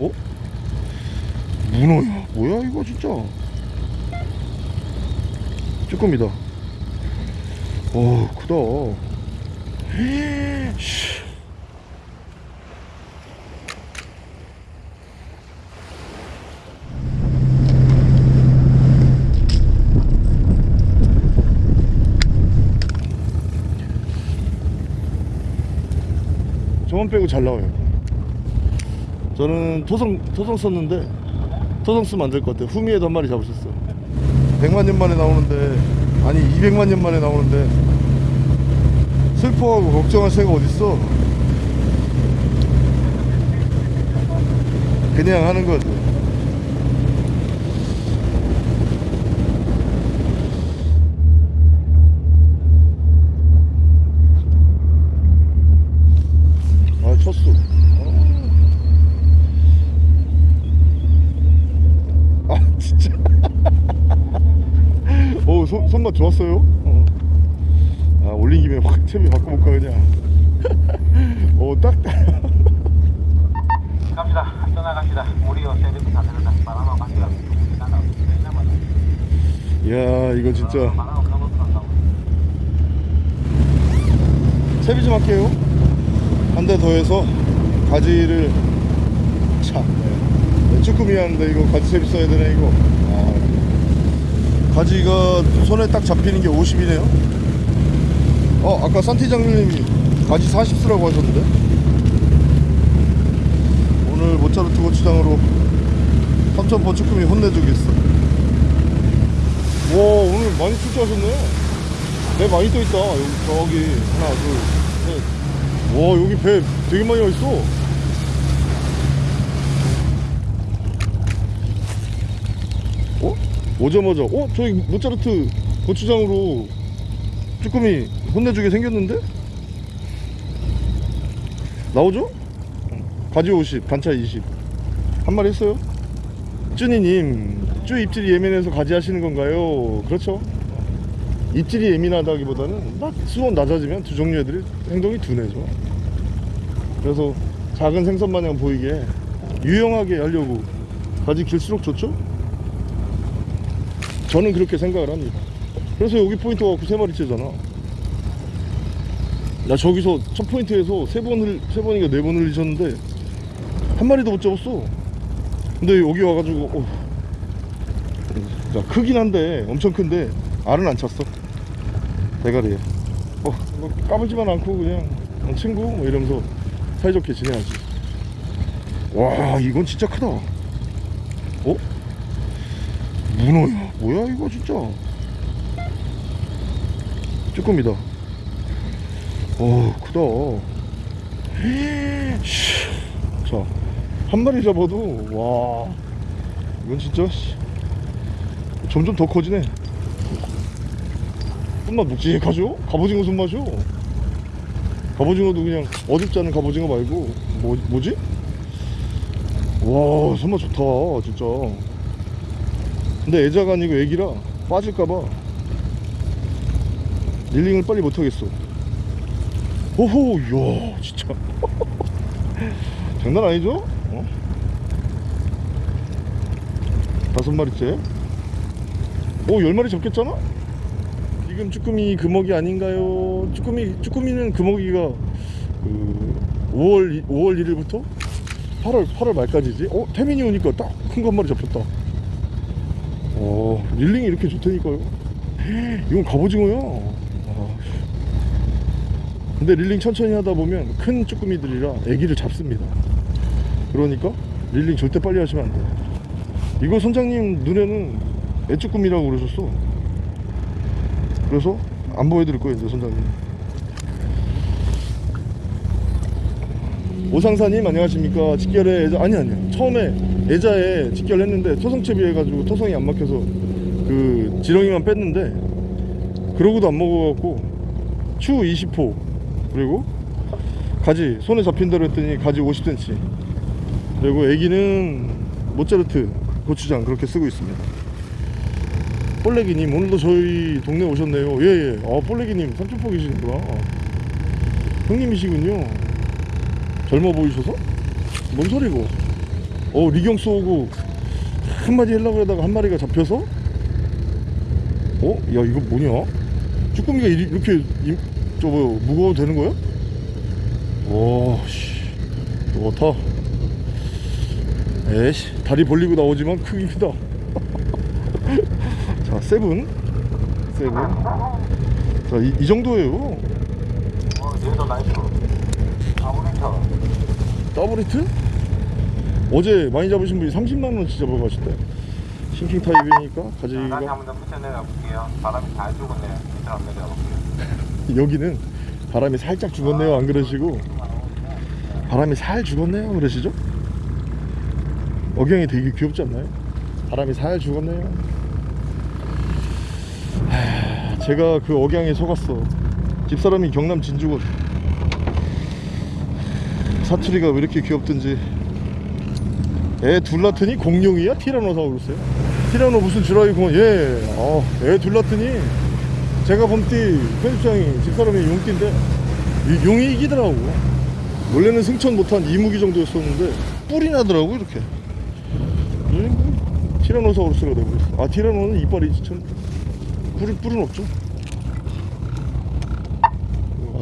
어? 문어야 뭐야 이거 진짜 쭈꾸미다 어 크다 씨. 저만 빼고 잘 나와요 저는 토성 토성 썼는데 토성 쓰면 안 될 것 같아요. 후미에도 한 마리 잡으셨어. 100만 년 만에 나오는데 아니 200만 년 만에 나오는데 슬퍼하고 걱정할 새가 어딨어? 그냥 하는 거지 오 손, 손맛 좋았어요 어. 아 올린 김에 확 채비 바꿔볼까 그냥 오딱 갑시다. 떠나갑시다. 우리요 세대부 다 들었다. 바람 갑시다. 이야 이거 진짜. 채비 좀 할게요 한 대 더 해서 가지를 참 네. 쭈꾸미 하는데 이거 가지 채비 써야 되네 이거 아. 가지가 손에 딱 잡히는 게 50이네요. 어 아까 산티 장님이 가지 40 쓰라고 하셨는데? 오늘 모차르트 고추장으로 삼천포 쭈꾸미 혼내주겠어. 와 오늘 많이 출조하셨네. 배 많이 떠있다. 여기 저기 하나 둘셋와 여기 배 되게 많이 와있어 어? 오자마자 어? 저기 모차르트 고추장으로 쭈꾸미 혼내주게 생겼는데? 나오죠? 가지 50 반차 20한 마리 했어요 쭈니님 쭈 입질이 예민해서 가지 하시는 건가요? 그렇죠 입질이 예민하다기보다는 낮- 수온 낮아지면 두 종류 애들이 행동이 둔해져 그래서 작은 생선 마냥 보이게 유용하게 하려고 가지 길수록 좋죠? 저는 그렇게 생각을 합니다. 그래서 여기 포인트 갖고 세 마리째잖아. 나 저기서 첫 포인트에서 세 번을 세 번인가 네번 흘리셨는데 한 마리도 못 잡았어. 근데 여기 와가지고 어. 자, 크긴 한데 엄청 큰데 알은 안 찼어. 대가리에. 어, 뭐 까불지만 않고 그냥 어, 친구? 뭐 이러면서 사이좋게 지내야지. 와 이건 진짜 크다. 어? 문어야 뭐야 이거 진짜? 쭈꾸미다. 어 크다. 씨. 자, 한 마리 잡아도 와. 이건 진짜 씨, 점점 더 커지네. 손맛 묵직하죠? 갑오징어 손맛이요? 갑오징어도 그냥 어줍지 않은 갑오징어 말고 뭐, 뭐지? 와 손맛 좋다 진짜 근데 애자가 아니고 애기라 빠질까봐 릴링을 빨리 못하겠어 오호 이야 진짜 장난 아니죠? 어? 다섯 마리째 오 열 마리 잡겠잖아? 지금 쭈꾸미 금어기 아닌가요? 쭈꾸미 쭈꾸미는 금어기가 그 5월 5월 1일부터 8월 8월 말까지지? 어 태민이 오니까 딱 큰 거 한 마리 잡혔다. 어 릴링이 이렇게 좋다니까요. 이건 갑오징어야. 아, 근데 릴링 천천히 하다 보면 큰 쭈꾸미들이라 애기를 잡습니다. 그러니까 릴링 절대 빨리 하시면 안 돼요. 이거 선장님 눈에는 애쭈꾸미라고 그러셨어. 그래서 안 보여드릴 거예요, 이제 선장님. 오상사님 안녕하십니까? 직결에 애자 아니 아니요. 처음에 애자에 직결했는데 토성채비 해가지고 토성이 안 막혀서 그 지렁이만 뺐는데 그러고도 안 먹어갖고 추 20호 그리고 가지 손에 잡힌 대로 했더니 가지 50cm 그리고 애기는 모짜르트 고추장 그렇게 쓰고 있습니다. 볼레기님 오늘도 저희 동네 오셨네요. 예예. 아 볼레기님 삼촌포 계시는구나. 형님이시군요 젊어 보이셔서? 뭔 소리고 어 리경수 오고 한 마디 하려고 그러다가 한 마리가 잡혀서 어? 야 이거 뭐냐? 쭈꾸미가 이렇게 임, 저 뭐, 무거워도 되는 거야? 와씨 좋다 에이씨 다리 벌리고 나오지만 크기 크다 자 세븐 세븐 자이 이 정도예요 어, 얘도 나이스. 더블 히트? 어제 많이 잡으신 분이 30만원치 잡아가셨대 sinking 타입이니까 다시 가지가 한번더 붙여 내려 볼게요. 바람이 잘 죽었네요. 밑으로 한번 내려가 볼게요. 여기는 바람이 살짝 죽었네요 안 그러시고 바람이 살 죽었네요 그러시죠? 억양이 되게 귀엽지 않나요? 바람이 살 죽었네요 하, 제가 그 억양에 속았어 집사람이 경남 진주군 사투리가 왜 이렇게 귀엽든지. 애둘 낳더니? 공룡이야? 티라노사우루스야? 티라노 무슨 주라이구먼 예. 어, 애둘 낳더니? 제가 봄띠 편집장이 집사람이 용띠인데 이 용이 이기더라고. 원래는 승천 못한 이무기 정도였었는데 뿔이 나더라고 이렇게. 음, 티라노사우루스가 되고 있어. 아 티라노는 이빨이 참. 뿔이, 뿔은 없죠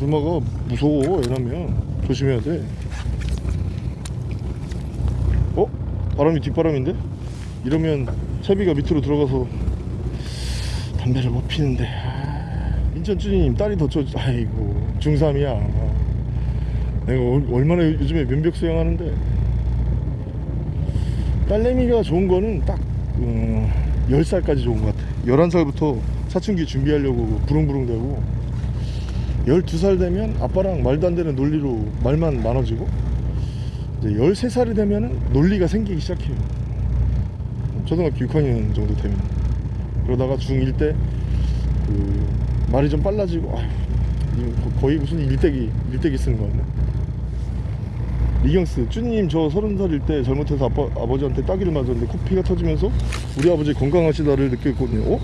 아줌마가 무서워 애라면 조심해야 돼 어? 바람이 뒷바람인데? 이러면 채비가 밑으로 들어가서 담배를 못 피는데 아, 인천 쭈니님 딸이 더 쳐. 아이고 중3이야 내가 얼- 얼마나 요- 요즘에 면벽 수영하는데 딸내미가 좋은 거는 딱 음, 10살까지 좋은 것 같아 11살부터 사춘기 준비하려고 부릉부릉 되고 12살 되면 아빠랑 말도 안 되는 논리로 말만 많아지고 이제 13살이 되면 논리가 생기기 시작해요. 초등학교 6학년 정도 되면. 그러다가 중1 때 그 말이 좀 빨라지고 아휴, 거의 무슨 일대기 일대기 쓰는 거 같네. 리경스 쭈님 저 서른 살일 때 잘못해서 아빠 아버지한테 따귀를 맞았는데 코피가 터지면서 우리 아버지 건강하시다를 느꼈거든요. 어?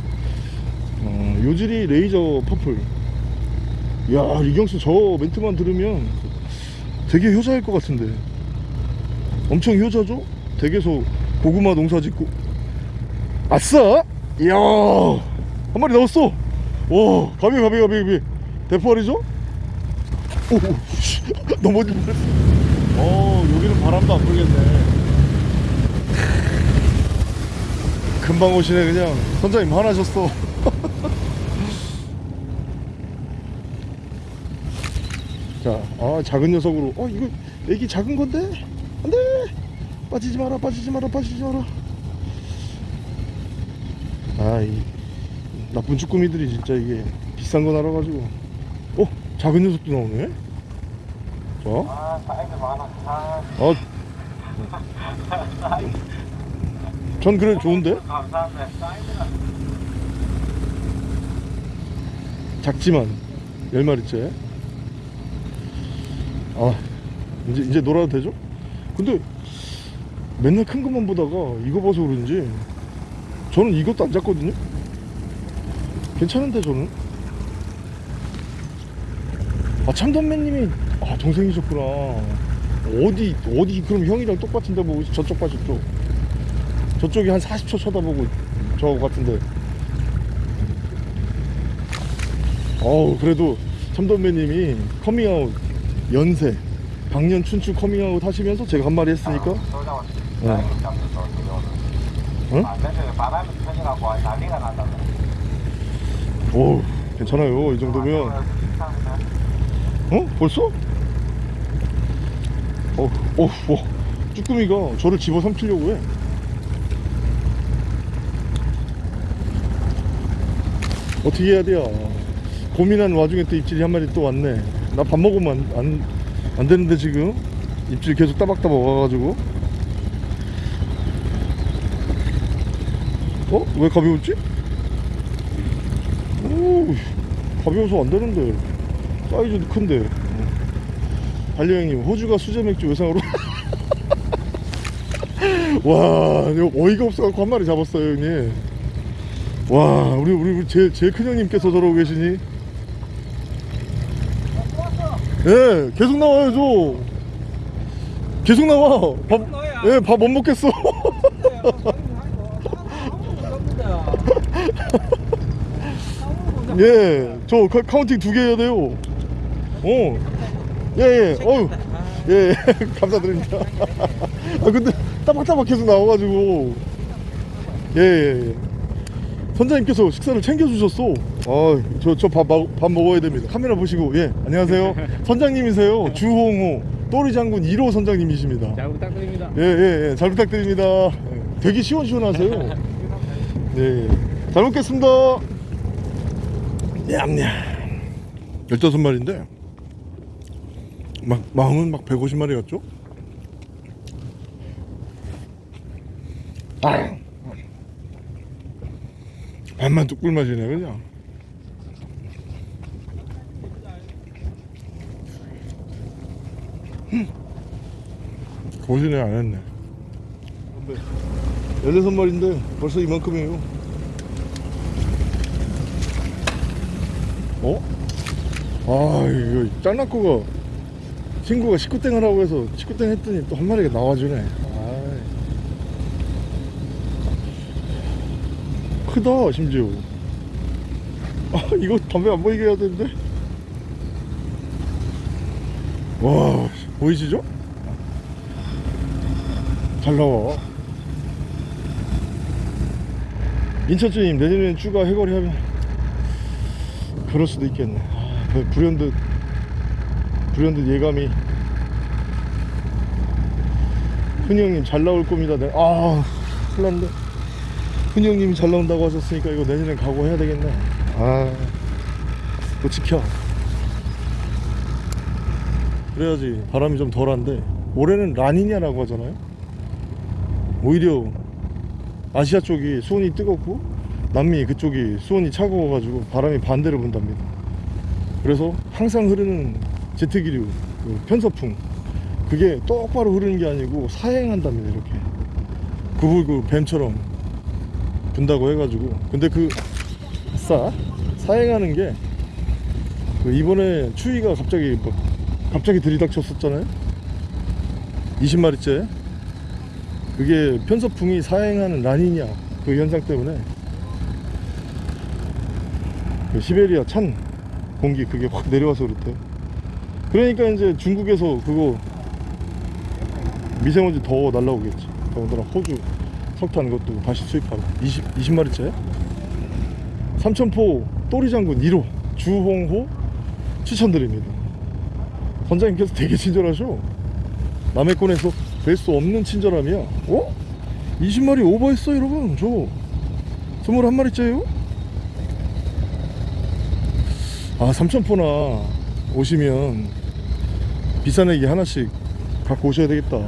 어 요즈리 레이저 purple 야 리경스 저 멘트만 들으면 되게 효자일 것 같은데. 엄청 효자죠? 댁에서 고구마 농사 짓고. 아싸! 이야! 한 마리 나왔어. 오 갑이 갑이 갑이 갑이. 대포알이죠? 오 씨, 넘어질 뻔했어 어 여기는 바람도 안 불겠네. 금방 오시네 그냥. 선장님 화나셨어 자, 아 작은 녀석으로. 어 이거 애기 작은 건데? 안돼! 빠지지 마라 빠지지 마라 빠지지 마라. 아이 나쁜 쭈꾸미들이 진짜 이게 비싼 거 날아가지고. 어 작은 녀석도 나오네? 자 아, 사이즈 많아. 아, 어. 전 그래 좋은데. 작지만 열 마리째 아 이제 이제 놀아도 되죠? 근데 맨날 큰 것만 보다가 이거 봐서 그런지 저는 이것도 안 잡거든요? 괜찮은데 저는? 아 참돔맨님이 아 동생이셨구나. 어디 어디 그럼 형이랑 똑같은데 뭐 저쪽 봐 저쪽 저쪽이 한 40초 쳐다보고 저 같은데. 어우 그래도 참돔맨님이 커밍아웃 연세 방년 춘추 커밍아웃 하시면서 제가 한 마리 했으니까 어. 응? 되죠. 바람이 터져갖고 난리가 난다. 오 괜찮아요 이 정도면 어? 벌써? 어, 어, 와 쭈꾸미가 저를 집어삼키려고 해 어떻게 해야 돼요 고민한 와중에 또 입질이 한 마리 또 왔네 나 밥 먹으면 안, 안, 안 되는데 지금. 입질 계속 따박따박 와가지고. 어? 왜 가벼웠지? 오 가벼워서 안 되는데. 사이즈도 큰데. 반려형님 호주가 수제 맥주 외상으로. 와 어이가 없어갖고 한 마리 잡았어요 형님. 와 우리 우리 우리 제일 제일 큰 형님께서 저러고 계시니 예 계속 나와요 저. 계속 나와. 밥 너야. 예, 밥 못 먹겠어. 예, 저 카- counting 두 개 해야 돼요. 어, 예, 예, 어유, 예, 예, 감사드립니다. 아, 근데 따박따박 계속 나와가지고, 예, 예, 예. 선장님께서 식사를 챙겨주셨어. 아, 저, 저 밥, 밥 먹어야 됩니다. 카메라 보시고, 예, 안녕하세요. 선장님이세요. 주홍호, 또리 장군 1호 선장님이십니다. 잘 부탁드립니다. 예, 예, 예. 잘 부탁드립니다. 되게 시원시원하세요. 예, 잘 먹겠습니다. 냠냠. 15마리인데, 막, 마음은 막 150마리 같죠? 아. 밥만 뚝 꿀맛이네, 그냥. 고시네 안 했네. 16마리인데 벌써 이만큼이에요. 어? 아, 이거 짱나코가 친구가 19땡 하라고 해서 19땡 했더니 또 한 마리가 나와주네. 아이. 크다, 심지어. 아, 이거 담배 안 보이게 해야 되는데? 와, 보이시죠? 잘 나와. 인천주님 내년에는 추가 해거리 하면 그럴 수도 있겠네. 아, 그 불현듯 불현듯 예감이. 흔히 형님 잘 나올 겁니다. 네. 아, 큰일 났네. 흔히 형님이 잘 나온다고 하셨으니까 이거 내년에 각오해야 되겠네. 아, 또 지켜. 그래야지 바람이 좀 덜한데 올해는 라니냐라고 하잖아요. 오히려 아시아 쪽이 수온이 뜨겁고 남미 그쪽이 수온이 차가워가지고 바람이 반대로 분답니다. 그래서 항상 흐르는 제트기류 그 편서풍 그게 똑바로 흐르는 게 아니고 사행한답니다 이렇게 구불 그 뱀처럼 분다고 해가지고. 근데 그싸 사행하는 게 그 이번에 추위가 갑자기 막 갑자기 들이닥쳤었잖아요? 20마리째. 그게 편서풍이 사행하는 라니냐 그 현상 때문에. 그 시베리아 찬 공기 그게 확 내려와서 그렇대요. 그러니까 이제 중국에서 그거 미세먼지 더 날라오겠지. 더군다나 호주 석탄 것도 다시 수입하고. 20, 20마리째 삼천포 또리장군 1호 주홍호 추천드립니다. 선장님께서 되게 친절하셔. 남의 권에서 뵐 수 없는 친절함이야. 어? 20마리 오버했어 여러분. 저 21마리째요? 아 삼천포나 오시면 비싼 애기 하나씩 갖고 오셔야 되겠다.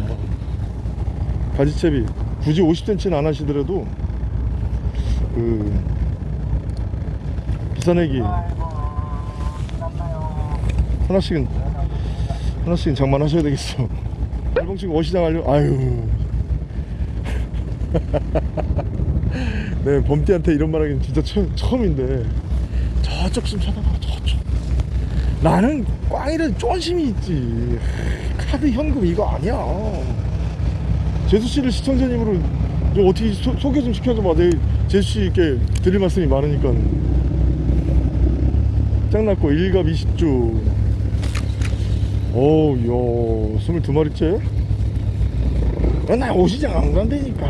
가지채비 굳이 50cm는 안 하시더라도 그 비싼 애기 하나씩은 하나씩은 장만하셔야 되겠어. 알봉치고 어시장 하려 아유. 네 범띠한테 이런 말 하기는 진짜 처, 처음인데. 저쪽 좀 쳐다봐 저쪽. 나는 꽝이라도 쫀심이 있지. 카드 현금 이거 아니야 제수씨를 시청자님으로 좀 어떻게 소, 소개 좀 시켜줘봐 내 제수씨께 드릴 말씀이 많으니까. 짱났고 일갑 20주 어우 야 22마리째? 아, 나 오시장 안 간다니까.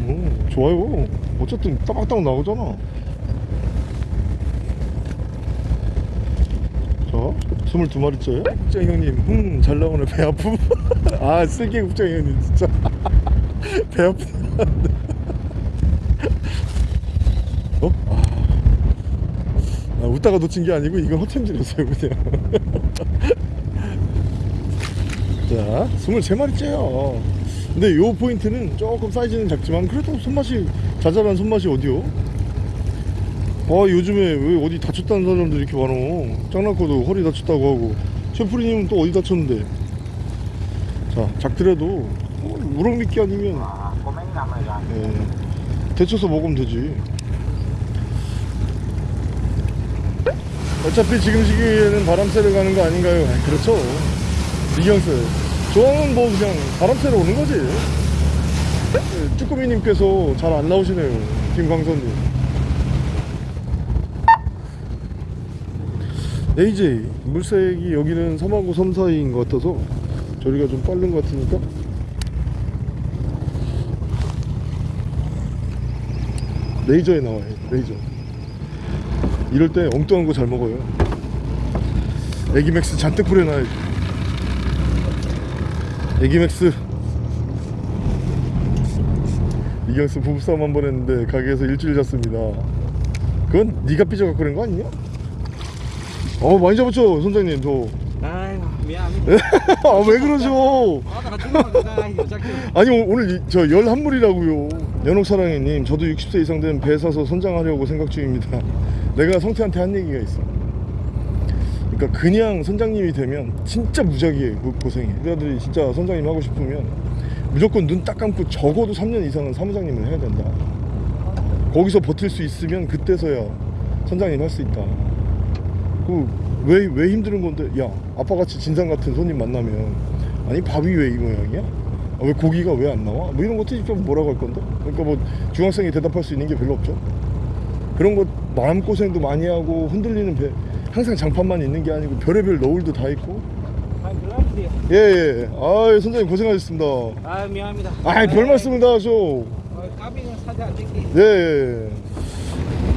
음, 좋아요. 어쨌든 따박따박 나오잖아 자 22마리째 국장 형님 흠잘 나오네 배 아픔. 아 쓸개 국장 형님 진짜. 배 아프다 어? 아, 아, 웃다가 놓친 게 아니고 이건 허템질이었어요 그냥. 자 23마리째요. 근데 요 포인트는 조금 사이즈는 작지만 그래도 손맛이 자잘한 손맛이 어디요? 아 요즘에 왜 어디 다쳤다는 사람들 이렇게 많어 짱나코도 허리 다쳤다고 하고 셰프리님은 또 어디 다쳤는데 자 작더라도 어, 우럭미끼 아니면 아, 예, 데쳐서 먹으면 되지 어차피 지금 시기에는 바람 쐬러 가는 거 아닌가요? 그렇죠. 이경수. 저는 뭐 그냥 바람 쐬러 오는 거지. 네, 쭈꾸미님께서 잘 안 나오시네요. 김광선님. AJ 물색이 여기는 섬하고 섬 사이인 것 같아서 저리가 좀 빠른 것 같으니까. 레이저에 나와요 레이저. 이럴 때 엉뚱한 거 잘 먹어요. 애기맥스 잔뜩 뿌려놔야지. 애기맥스. 이경수 부부싸움 한 번 했는데 가게에서 일주일 잤습니다. 그건 네가 삐져갖고 그런 거 아니냐? 어 많이 잡았죠 선장님 저. 아이고 미안 아, 왜 그러죠? 작게. 아니 오- 오늘 이- 저 11물이라고요. 연옥사랑이님 저도 60세 이상 된 배 사서 선장하려고 생각 중입니다. 내가 성태한테 한 얘기가 있어. 그러니까 그냥 선장님이 되면 진짜 무작위에 그 고생해. 우리 아들이 진짜 선장님 하고 싶으면 무조건 눈 딱 감고 적어도 3년 이상은 사무장님을 해야 된다. 거기서 버틸 수 있으면 그때서야 선장님 할 수 있다 그왜 왜 힘든 건데 야 아빠같이 진상 같은 손님 만나면 아니 밥이 왜 이 모양이야? 아, 왜 고기가 왜 안 나와? 뭐 이런 것들이 좀 뭐라고 할 건데? 그러니까 뭐 중학생이 대답할 수 있는 게 별로 없죠. 그런 거 마음고생도 많이 하고 흔들리는 배 항상 장판만 있는 게 아니고 별의별 너울도 다 있고 아 그럼 예예 아 선장님 고생하셨습니다 아 미안합니다 아이 별 말씀을 다 하죠 어, 까비는 사지 않을게 예, 예.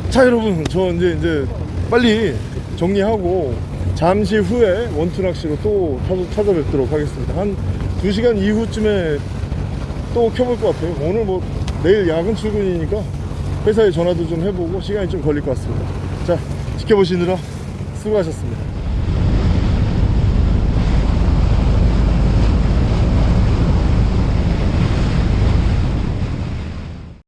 자 여러분 저 이제 이제 빨리 정리하고 잠시 후에 원투 낚시로 또 찾아, 찾아뵙도록 하겠습니다. 한 2시간 이후쯤에 또 켜볼 것 같아요. 오늘 뭐 내일 야근 출근이니까 회사에 전화도 좀 해보고 시간이 좀 걸릴 것 같습니다. 자 지켜보시느라 수고하셨습니다